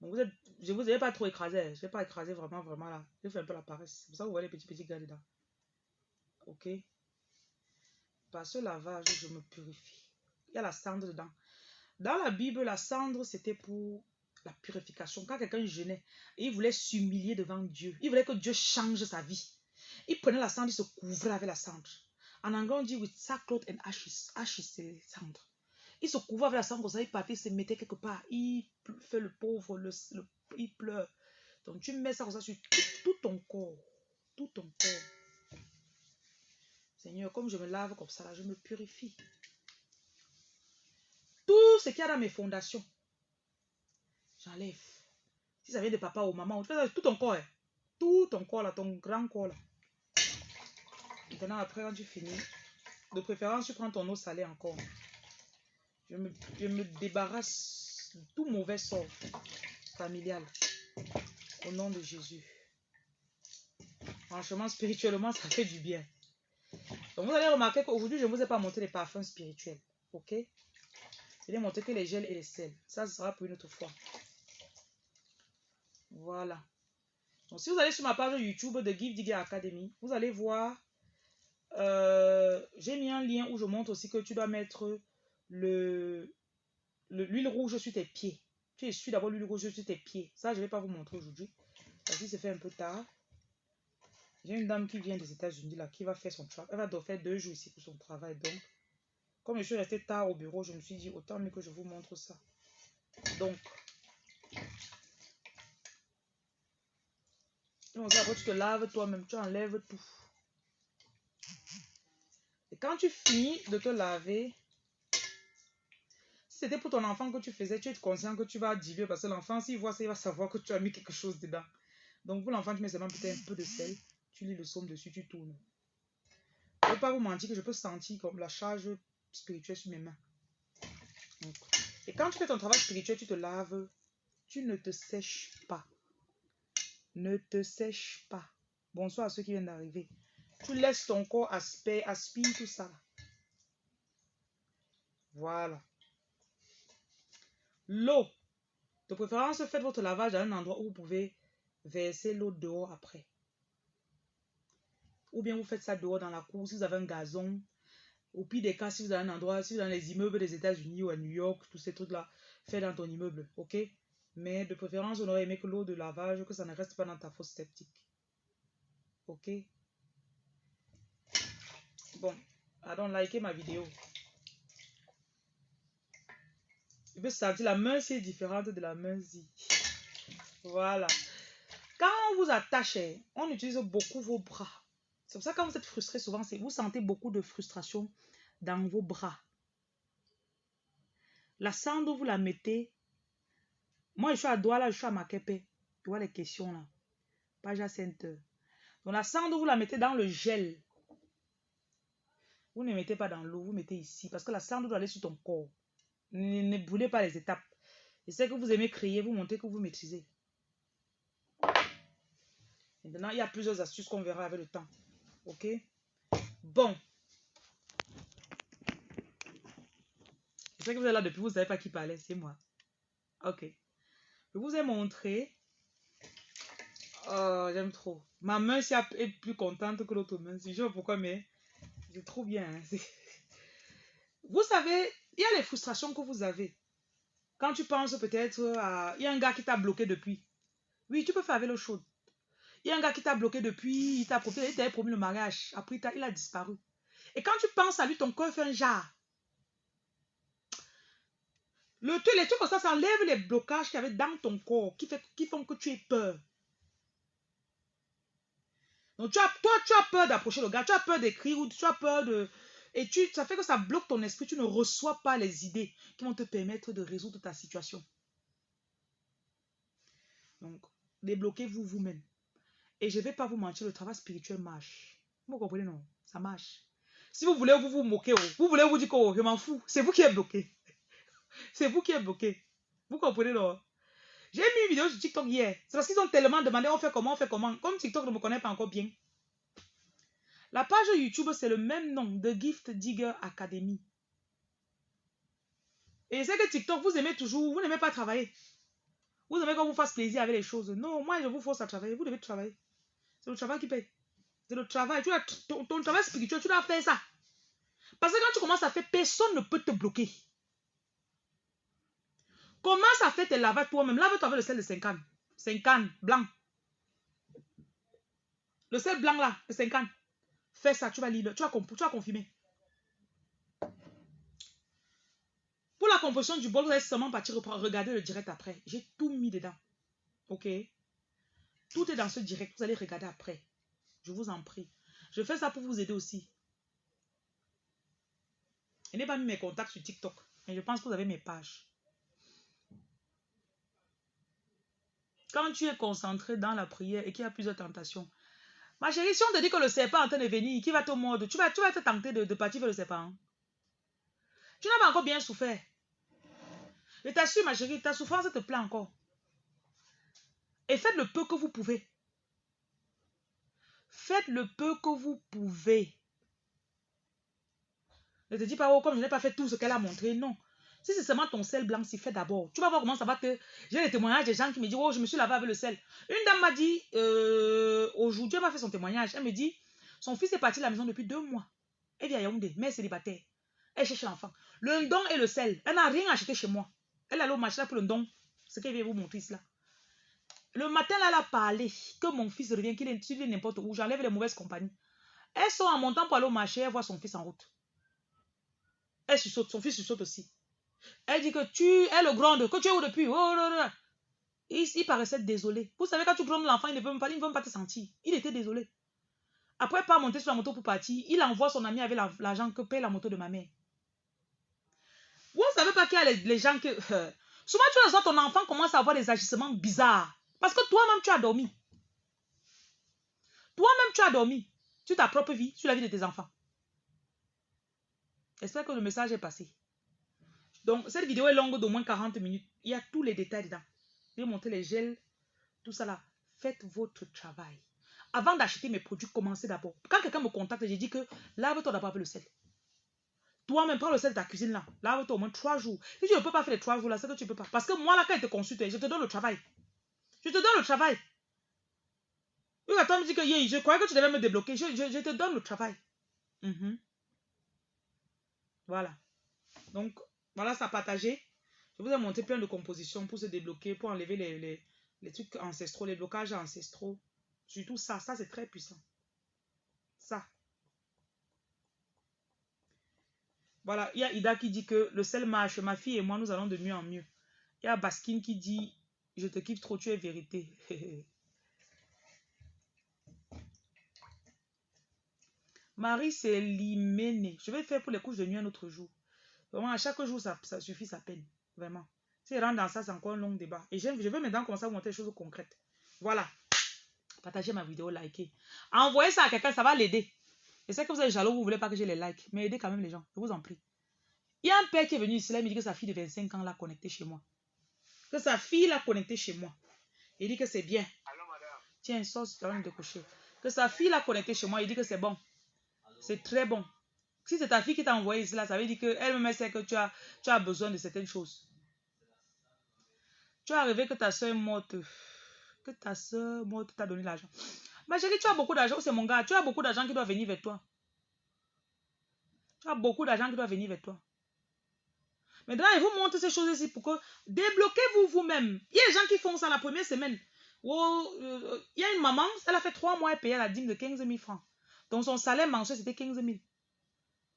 Donc vous êtes, je vous ai pas trop écrasé. Je vais pas écraser vraiment, vraiment là. Je fais un peu la paresse. C'est pour ça que vous voyez les petits, petits gars dedans. Ok? Par ce lavage, je me purifie. Il y a la cendre dedans. Dans la Bible, la cendre, c'était pour la purification. Quand quelqu'un jeûnait il voulait s'humilier devant Dieu, il voulait que Dieu change sa vie. Il prenait la cendre, il se couvrait avec la cendre. En anglais, on dit with sackcloth and ashes. Ashes, c'est cendre. Il se couvrait avec la cendre, comme ça, il partait, il se mettait quelque part. Il fait le pauvre, le, il pleure. Donc, tu mets ça comme ça sur tout, ton corps. Tout ton corps. Seigneur, comme je me lave comme ça, là, je me purifie. Tout ce qu'il y a dans mes fondations, j'enlève. Si ça vient de papa ou maman, tu fais ça tout ton corps. hein. Tout ton corps, là, ton grand corps, là. Maintenant, après, quand tu finis, de préférence, tu prends ton eau salée encore. Je me, je me débarrasse de tout mauvais sort familial. Au nom de Jésus. Franchement, spirituellement, ça fait du bien. Donc, vous allez remarquer qu'aujourd'hui, je ne vous ai pas montré les parfums spirituels. Ok? Je vais montrer que les gels et les sels. Ça, ce sera pour une autre fois. Voilà. Donc, si vous allez sur ma page YouTube de Give Digger Academy, vous allez voir. Euh, J'ai mis un lien où je montre aussi que tu dois mettre le le- l'huile rouge sur tes pieds. Tu essuies d'abord l'huile rouge sur tes pieds. Ça, je ne vais pas vous montrer aujourd'hui. Parce que c'est fait un peu tard. J'ai une dame qui vient des États-Unis là, qui va faire son travail. Elle va faire deux jours ici pour son travail. Donc, comme je suis restée tard au bureau, je me suis dit autant mieux que je vous montre ça. Donc, donc après tu te laves toi-même, tu enlèves tout. Quand tu finis de te laver, si c'était pour ton enfant que tu faisais, tu es conscient que tu vas diluer parce que l'enfant, s'il voit ça, il va savoir que tu as mis quelque chose dedans. Donc pour l'enfant, tu mets seulement peut-être un peu de sel, tu lis le somme dessus, tu tournes. Je ne vais pas vous mentir que je peux sentir comme la charge spirituelle sur mes mains. Et quand tu fais ton travail spirituel, tu te laves, tu ne te sèches pas. Ne te sèche pas. Bonsoir à ceux qui viennent d'arriver. Tu laisses ton corps aspire, aspire tout ça. Voilà. L'eau. De préférence, faites votre lavage dans un endroit où vous pouvez verser l'eau dehors après. Ou bien vous faites ça dehors dans la cour si vous avez un gazon. Au pire des cas, si vous avez un endroit, si vous avez dans les immeubles des États-Unis ou à New York, tous ces trucs-là, faites dans ton immeuble, ok? Mais de préférence, on aurait aimé que l'eau de lavage, que ça ne reste pas dans ta fosse septique. Ok? Bon, donc likez ma vidéo. Je peux sentir la main est différente de la main -ci. Voilà. Quand on vous attache, on utilise beaucoup vos bras. C'est pour ça que quand vous êtes frustré, souvent, vous sentez beaucoup de frustration dans vos bras. La cendre, vous la mettez. Moi, je suis à Douala, je suis à Makepe. Tu vois les questions là. Page à center. Donc la cendre, vous la mettez dans le gel. Vous ne mettez pas dans l'eau, vous mettez ici. Parce que la cendre doit aller sur ton corps. Ne, ne brûlez pas les étapes. Je sais que vous aimez crier, vous montez que vous maîtrisez. Maintenant, il y a plusieurs astuces qu'on verra avec le temps. Ok? Bon. Je que vous êtes là depuis, vous ne savez pas qui parlait, c'est moi. Ok. Je vous ai montré. Oh, j'aime trop. Ma main est plus contente que l'autre main. Je sais pourquoi, mais trop bien. Hein. Vous savez, il y a les frustrations que vous avez. Quand tu penses peut-être à... Il y a un gars qui t'a bloqué depuis. Oui, tu peux faire avec l'eau chaude. Il y a un gars qui t'a bloqué depuis, il t'a promis, il promis le mariage. Après, il a disparu. Et quand tu penses à lui, ton corps fait un jar. Le, les trucs comme ça, ça enlève les blocages qu'il y avait dans ton corps qui, fait, qui font que tu aies peur. Donc, tu as, toi, tu as peur d'approcher le gars, tu as peur d'écrire ou tu as peur de, et tu, ça fait que ça bloque ton esprit. Tu ne reçois pas les idées qui vont te permettre de résoudre ta situation. Donc, débloquez-vous vous-même. Et je ne vais pas vous mentir, le travail spirituel marche. Vous comprenez, non? Ça marche. Si vous voulez vous vous moquer, oh, vous voulez vous dire que oh, je m'en fous, c'est vous qui êtes bloqué. c'est vous qui êtes bloqué. Vous comprenez, non? J'ai mis une vidéo sur TikTok hier. C'est parce qu'ils ont tellement demandé on fait comment, on fait comment. Comme TikTok ne me connaît pas encore bien. La page YouTube, c'est le même nom de Gift Digger Academy. Et c'est que TikTok, vous aimez toujours, vous n'aimez pas travailler. Vous aimez qu'on vous fasse plaisir avec les choses. Non, moi, je vous force à travailler. Vous devez travailler. C'est le travail qui paye. C'est le travail. Tu as, ton, travail spirituel, tu dois faire ça. Parce que quand tu commences à faire, personne ne peut te bloquer. Commence à faire tes lavages toi-même? Lave-toi avec le sel de 50. 50, blanc. Le sel blanc là, de 50. Fais ça, tu vas lire, tu vas, tu confirmer. Pour la composition du bol, vous allez seulement partir regarder le direct après. J'ai tout mis dedans. Ok? Tout est dans ce direct. Vous allez regarder après. Je vous en prie. Je fais ça pour vous aider aussi. Je n'ai pas mis mes contacts sur TikTok. Mais je pense que vous avez mes pages. Quand tu es concentré dans la prière et qu'il y a plusieurs tentations, Ma chérie, si on te dit que le serpent est en train de venir, qui va te mordre, tu vas, tu vas te tenter de, partir vers le serpent. Tu n'as pas encore bien souffert. Je t'assure, ma chérie, ta souffrance te plaît encore. Et faites le peu que vous pouvez. Faites le peu que vous pouvez. Ne te dis pas, oh, comme je n'ai pas fait tout ce qu'elle a montré. Non. Si c'est seulement ton sel blanc, c'est fait d'abord. Tu vas voir comment ça va te... J'ai des témoignages des gens qui me disent, oh, je me suis lavé avec le sel. Une dame m'a dit, euh, aujourd'hui, elle m'a fait son témoignage. Elle me dit, son fils est parti de la maison depuis deux mois. Elle vit à Yaoundé, mais célibataire. Elle cherche l'enfant. Le don et le sel. Elle n'a rien acheté chez moi. Elle allait au marché pour le don. Ce qu'elle vient vous montrer là. Le matin, là, elle a parlé que mon fils revient, qu'il est n'importe où. J'enlève les mauvaises compagnies. Elle sort en montant pour aller au marché, elle voit son fils en route. Elle saute, son fils saute aussi. Elle dit que tu es le grand, que tu es où depuis? Oh, il, paraissait désolé. Vous savez, quand tu prends l'enfant, il ne veut même pas, il ne veut pas te sentir. Il était désolé. Après, pas monter sur la moto pour partir, il envoie son ami avec l'argent que paye la moto de ma mère. Vous ne savez pas qu'il y a les, gens que... Souvent, tu vois, ton enfant commence à avoir des agissements bizarres. Parce que toi-même, tu as dormi. Toi-même, tu as dormi sur ta propre vie, sur la vie de tes enfants. J'espère que le message est passé Donc, cette vidéo est longue d'au moins 40 minutes. Il y a tous les détails dedans. Je vais montrer les gels, tout ça là. Faites votre travail. Avant d'acheter mes produits, commencez d'abord. Quand quelqu'un me contacte, j'ai dit que lave-toi d'abord avec le sel. Toi-même, prends le sel de ta cuisine là. Lave-toi au moins trois jours. Si tu ne peux pas faire les trois jours là, c'est que tu ne peux pas. Parce que moi là, quand je te consulte, je te donne le travail. Je te donne le travail. Oui, attends, me dit que je croyais que tu devais me débloquer. Je, te donne le travail. Mhm. Voilà. Donc, voilà, ça partagé. Je vous ai montré plein de compositions pour se débloquer, pour enlever les, les, les trucs ancestraux, les blocages ancestraux. Surtout ça, ça c'est très puissant. Ça. Voilà, il y a Ida qui dit que le sel marche, ma fille et moi, nous allons de mieux en mieux. Il y a Baskin qui dit, je te kiffe trop, tu es vérité. Marie, c'est l'hyménée. Je vais faire pour les couches de nuit un autre jour. Vraiment, à chaque jour, ça, ça suffit sa peine. Vraiment. Si rentre dans ça, c'est encore un long débat. Et je, veux maintenant commencer à vous montrer des choses concrètes. Voilà. Partagez ma vidéo, likez. Envoyez ça à quelqu'un, ça va l'aider. Je sais que vous êtes jaloux, vous ne voulez pas que je les like. Mais aidez quand même les gens. Je vous en prie. Il y a un père qui est venu ici, là, il me dit que sa fille de 25 ans l'a connecté chez moi. Que sa fille l'a connecté chez moi. Il dit que c'est bien. Allô, madame. Tiens, sauce, tu de coucher. Que sa fille l'a connecté chez moi. Il dit que c'est bon. C'est très bon. Si c'est ta fille qui t'a envoyé cela, ça veut dire qu'elle-même sait que tu as, tu as besoin de certaines choses. Tu es arrivé que ta soeur est morte. Que ta soeur morte t'a donné l'argent. Ma chérie, tu as beaucoup d'argent. C'est mon gars. Tu as beaucoup d'argent qui doit venir vers toi. Tu as beaucoup d'argent qui doit venir vers toi. Maintenant, il vous montre ces choses ici pour que débloquez-vous vous-même. Il y a des gens qui font ça la première semaine. Oh, euh, il y a une maman, elle a fait trois mois, elle payait la dîme de 15 000 francs. Donc son salaire mensuel, c'était 15 000.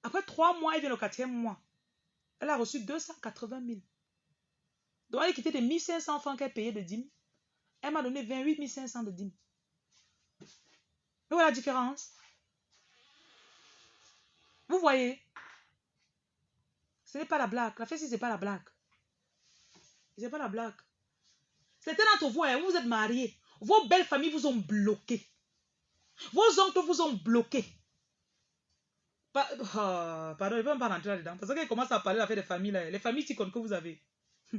Après trois mois, elle vient le quatrième mois. Elle a reçu 280 000. Donc elle a quitté les 1500 francs qu'elle payait de dîme. Elle m'a donné 28 500 de dîme. Vous voyez la différence Vous voyez Ce n'est pas la blague. La fête, ce n'est pas la blague. Ce n'est pas la blague. Certains d'entre vous, hein, vous êtes mariés. Vos belles familles vous ont bloqué. Vos oncles vous ont bloqué. Oh, pardon, je ne même pas rentrer là-dedans. Parce qu'il commence à parler de la des familles. Les familles si que vous avez.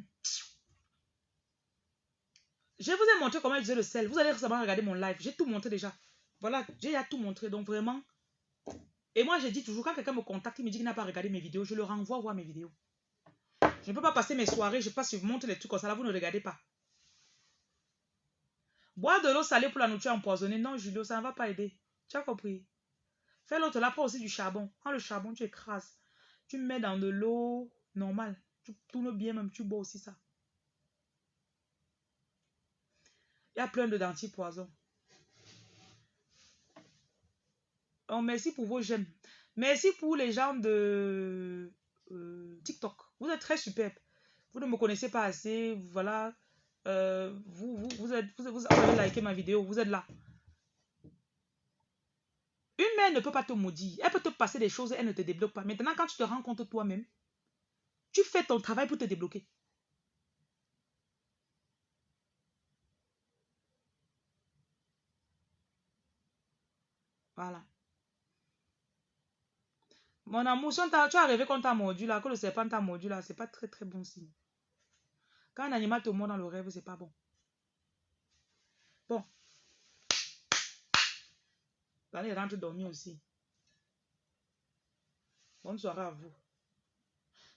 Je vous ai montré comment utiliser le sel. Vous allez récemment regarder mon live. J'ai tout montré déjà. Voilà, j'ai tout montré. Donc vraiment. Et moi, j'ai dit toujours, quand quelqu'un me contacte, il me dit qu'il n'a pas regardé mes vidéos, je le renvoie voir mes vidéos. Je ne peux pas passer mes soirées, je passe, je vous montre les trucs comme ça. Là, vous ne regardez pas. Boire de l'eau salée pour la nourriture empoisonnée. Non, Julio, ça ne va pas aider. Tu as compris? Fais l'autre là, prends aussi du charbon. Prends le charbon, tu écrases. Tu mets dans de l'eau normale. Tu tournes bien, même tu bois aussi ça. Il y a plein de dentiers poison. Oh, merci pour vos j'aime. Merci pour les gens de euh, TikTok. Vous êtes très superbe. Vous ne me connaissez pas assez. Voilà. Euh, vous, vous, vous, êtes, vous avez liké ma vidéo, vous êtes là. Une mère ne peut pas te maudire. Elle peut te passer des choses, elle ne te débloque pas. Maintenant, quand tu te rends compte toi-même, tu fais ton travail pour te débloquer. Voilà. Mon amour, si tu as rêvé qu'on t'a mordu là, que le serpent t'a mordu là, c'est pas très très bon signe. Quand un animal te mord dans le rêve, c'est pas bon. Bon. Allez, rentre dormir aussi. Bonne soirée à vous.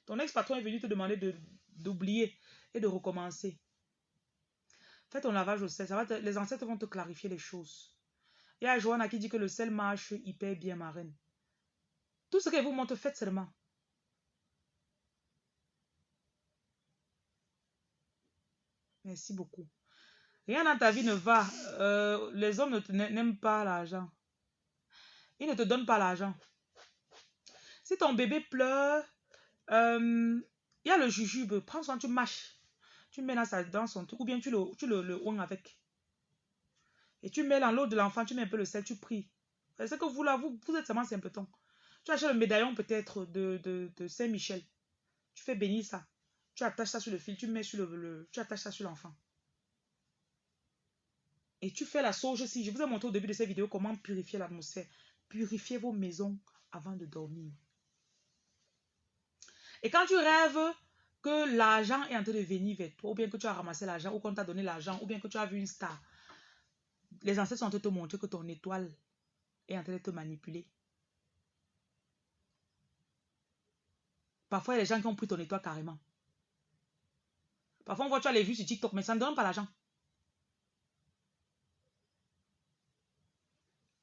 Ton ex-patron est venu te demander d'oublier et de recommencer. Fais ton lavage au sel. Les ancêtres vont te clarifier les choses. Il y a Joanna qui dit que le sel marche hyper bien, ma reine. Tout ce qu'elle vous montre, faites seulement. Merci beaucoup. Rien dans ta vie ne va. Euh, les hommes n'aiment pas l'argent. Ils ne te donnent pas l'argent. Si ton bébé pleure, euh, il y a le jujube. Prends soin, tu mâches. Tu mets dans, son truc ou bien tu le, tu le, avec. Et tu mets dans l'eau de l'enfant, tu mets un peu le sel, tu pries. C'est que vous là, vous, vous êtes seulement simpleton. Tu achètes le médaillon peut-être de, de, de Saint-Michel. Tu fais bénir ça. Tu attaches ça sur le fil, tu mets sur le, tu attaches ça sur l'enfant. Et tu fais la sauge aussi. Je vous ai montré au début de cette vidéo comment purifier l'atmosphère. Purifiez vos maisons avant de dormir. Et quand tu rêves que l'argent est en train de venir vers toi, ou bien que tu as ramassé l'argent, ou qu'on t'a donné l'argent, ou bien que tu as vu une star, les ancêtres sont en train de te montrer que ton étoile est en train de te manipuler. Parfois, il y a des gens qui ont pris ton étoile carrément. Parfois, on voit, tu as les vues sur TikTok, mais ça ne donne pas l'argent.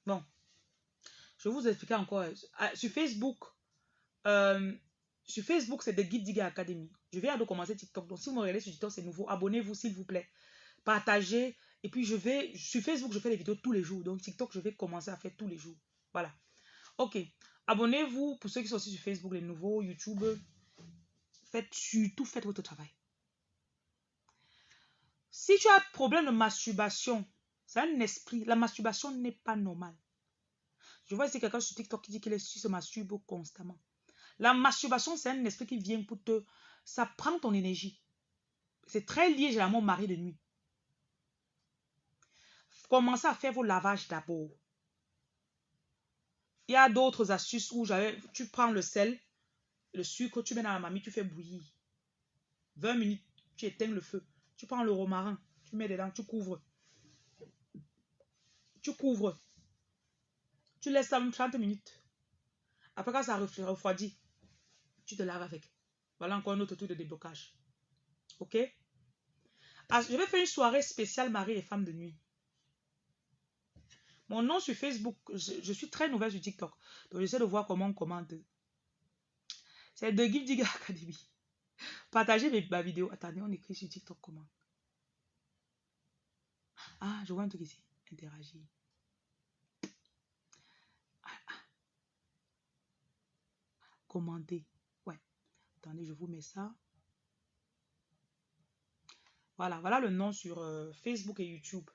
Bon. Je vais vous expliquer encore. Ah, sur Facebook, euh, sur Facebook, c'est The Guide Digger Academy. Je viens de commencer TikTok. Donc, si vous me regardez sur TikTok, c'est nouveau. Abonnez-vous, s'il vous plaît. Partagez. Et puis, je vais... Sur Facebook, je fais des vidéos tous les jours. Donc, TikTok, je vais commencer à faire tous les jours. Voilà. OK. Abonnez-vous pour ceux qui sont aussi sur Facebook, les nouveaux, YouTube. Faites surtout, faites votre travail. Si tu as un problème de masturbation, c'est un esprit. La masturbation n'est pas normale. Je vois ici quelqu'un sur TikTok qui dit qu'il se masturbe constamment. La masturbation, c'est un esprit qui vient pour te... Ça prend ton énergie. C'est très lié généralement au mari de nuit. Commencez à faire vos lavages d'abord. Il y a d'autres astuces où tu prends le sel, le sucre, tu mets dans la mamie, tu fais bouillir. 20 minutes, tu éteins le feu. Tu prends le romarin, tu mets dedans, tu couvres. Tu couvres. Tu laisses ça 30 minutes. Après, quand ça refroidit, tu te laves avec. Voilà encore un autre tour de déblocage. Ok? Ah, je vais faire une soirée spéciale mari et femme de nuit. Mon nom sur Facebook, je, suis très nouvelle sur TikTok. Donc, j'essaie de voir comment on commente. C'est de Give Digger Academy. Partagez ma vidéo. Attendez, on écrit sur TikTok comment? Ah, je vois un truc ici. Interagir. Ah, ah. Commenter. Ouais. Attendez, je vous mets ça. Voilà, voilà le nom sur euh, Facebook et YouTube.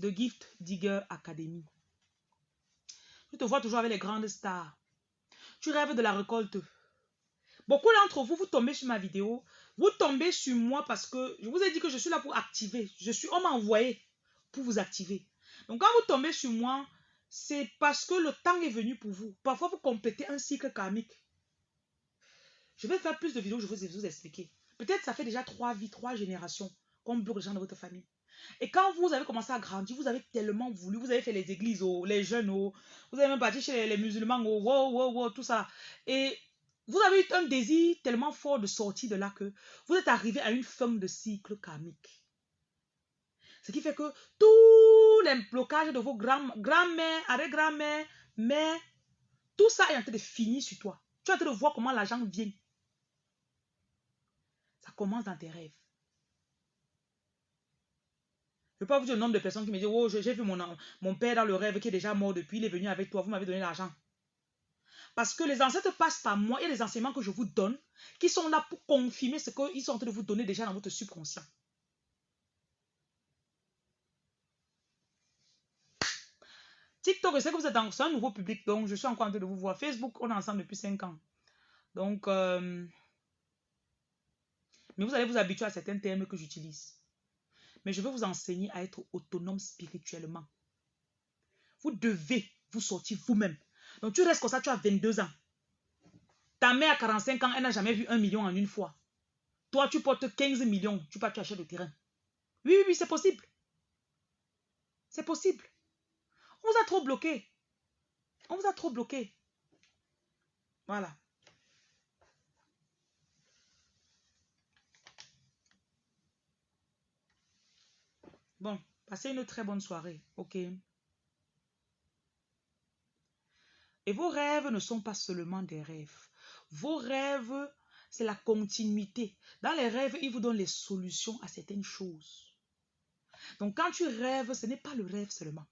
The Gift Digger Academy. Tu te vois toujours avec les grandes stars. Tu rêves de la récolte. Beaucoup d'entre vous, vous tombez sur ma vidéo. Vous tombez sur moi parce que je vous ai dit que je suis là pour activer. Je suis, on m'a envoyé pour vous activer. Donc quand vous tombez sur moi, c'est parce que le temps est venu pour vous. Parfois, vous complétez un cycle karmique. Je vais faire plus de vidéos, je vais vous expliquer. Peut-être ça fait déjà trois vies, trois générations qu'on bloque les gens de votre famille. Et quand vous avez commencé à grandir, vous avez tellement voulu, vous avez fait les églises, oh, les jeunes, oh, vous avez même parti chez les, musulmans, oh, wow, wow, wow, tout ça. Et vous avez eu un désir tellement fort de sortir de là que vous êtes arrivé à une fin de cycle karmique. Ce qui fait que tous les blocages de vos grands-mères, arrière-grand-mères, mères, tout ça est en train de finir sur toi. Tu es en train de voir comment l'argent vient. Ça commence dans tes rêves. Je ne peux pas vous dire le nombre de personnes qui me disent Oh, j'ai vu mon, mon père dans le rêve qui est déjà mort depuis, il est venu avec toi, vous m'avez donné l'argent. Parce que les ancêtres passent par moi et les enseignements que je vous donne qui sont là pour confirmer ce qu'ils sont en train de vous donner déjà dans votre subconscient. TikTok, je sais que vous êtes dans un nouveau public, donc je suis en train de vous voir. Facebook, on est ensemble depuis 5 ans. Donc, euh, mais vous allez vous habituer à certains termes que j'utilise. Mais je vais vous enseigner à être autonome spirituellement. Vous devez vous sortir vous-même. Donc tu restes comme ça, tu as 22 ans. Ta mère a 45 ans, elle n'a jamais vu un million en une fois. Toi, tu portes 15 millions, tu pars, tu achètes le terrain. Oui, oui, oui, c'est possible. C'est possible. On vous a trop bloqué. On vous a trop bloqué. Voilà. Bon, passez une très bonne soirée, ok? Et vos rêves ne sont pas seulement des rêves. Vos rêves, c'est la continuité. Dans les rêves, ils vous donnent les solutions à certaines choses. Donc quand tu rêves, ce n'est pas le rêve seulement.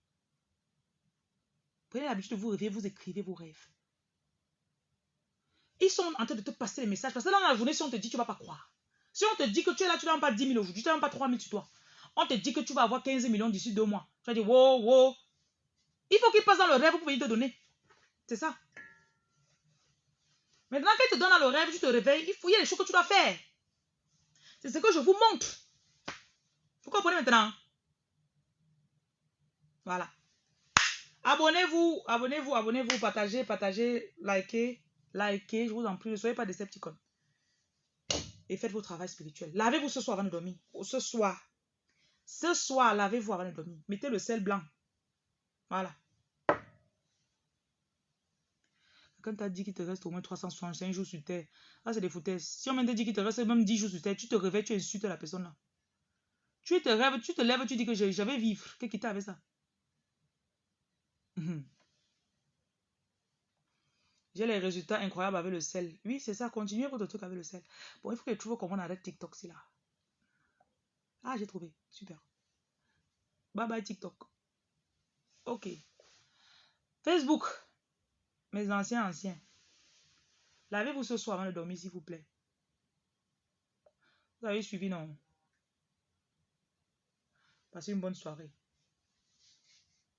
Prenez l'habitude de vous rêver, vous écrivez vos rêves. Ils sont en train de te passer les messages. Parce que dans la journée, si on te dit, tu ne vas pas croire. Si on te dit que tu es là, tu n'as pas 10 000 aujourd'hui, tu n'as pas 3 000 sur toi. On te dit que tu vas avoir 15 millions d'ici deux mois. Tu vas dire, wow, wow. Il faut qu'il passe dans le rêve pour venir te donner. C'est ça. Maintenant qu'il te donne dans le rêve, tu te réveilles, il, faut, il y a des choses que tu dois faire. C'est ce que je vous montre. Vous comprenez maintenant? Voilà. Abonnez-vous, abonnez-vous, abonnez-vous, partagez, partagez, likez, likez. Je vous en prie, ne soyez pas décepticons. et faites vos travail spirituel. Lavez-vous ce soir avant de dormir. Ce soir. Ce soir, lavez-vous avant de dormir. Mettez le sel blanc. Voilà. Quand tu as dit qu'il te reste au moins 365 jours sur Terre, c'est des foutaises. Si on te dit qu'il te reste même 10 jours sur Terre, tu te réveilles, tu insultes la personne là. Tu te rêves, tu te lèves, tu dis que je, vais vivre. Qu'est-ce qui t'a avec ça? Mhm. J'ai les résultats incroyables avec le sel. Oui, c'est ça. Continuez votre truc avec le sel. Bon, il faut que je trouve comment on arrête TikTok, c'est là. Ah, j'ai trouvé. Super. Bye bye TikTok. Ok. Facebook. Mes anciens anciens. Lavez-vous ce soir avant de dormir, s'il vous plaît. Vous avez suivi, non? Passez une bonne soirée.